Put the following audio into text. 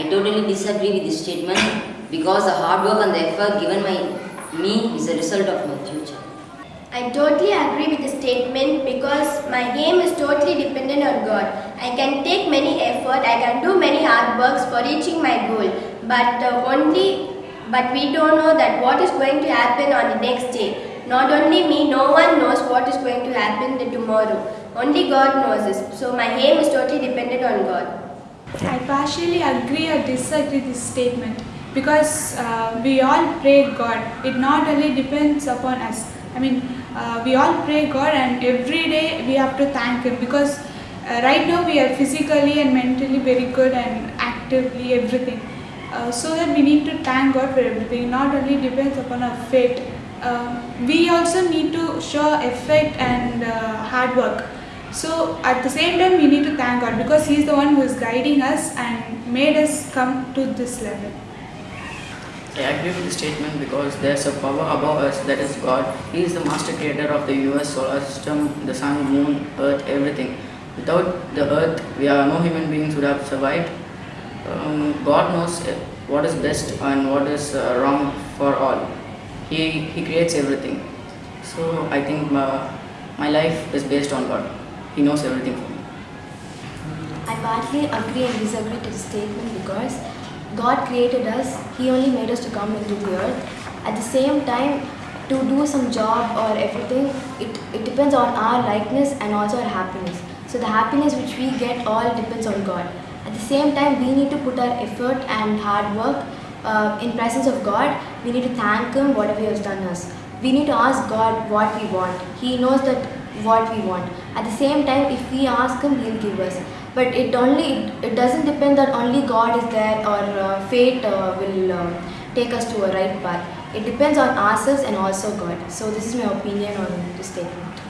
I totally disagree with this statement because the hard work and the effort given by me is a result of my future. I totally agree with the statement because my aim is totally dependent on God. I can take many effort, I can do many hard works for reaching my goal, but uh, only but we don't know that what is going to happen on the next day. Not only me, no one knows what is going to happen tomorrow. Only God knows this. So my aim is totally dependent on God. I partially agree or disagree this statement because uh, we all pray God. It not only depends upon us. I mean, uh, we all pray God and every day we have to thank Him because uh, right now we are physically and mentally very good and actively everything. Uh, so that we need to thank God for everything. It not only depends upon our fate. Uh, we also need to show effort and uh, hard work. So at the same time we need to thank God because He is the one who is guiding us and made us come to this level. I agree with the statement because there's a power above us that is God. He is the master creator of the universe, solar system, the sun, moon, earth, everything. Without the earth, we are no human beings would have survived. Um, God knows what is best and what is uh, wrong for all. He, he creates everything. So I think my, my life is based on God. He knows everything for me. I partly agree and disagree to the statement because God created us, He only made us to come into the earth. At the same time, to do some job or everything, it, it depends on our likeness and also our happiness. So the happiness which we get all depends on God. At the same time, we need to put our effort and hard work uh, in presence of God. We need to thank Him whatever He has done us. We need to ask God what we want. He knows that what we want. At the same time, if we ask Him, He'll give us. But it only it, doesn't depend that only God is there or uh, fate uh, will um, take us to a right path. It depends on ourselves and also God. So this is my opinion on this statement.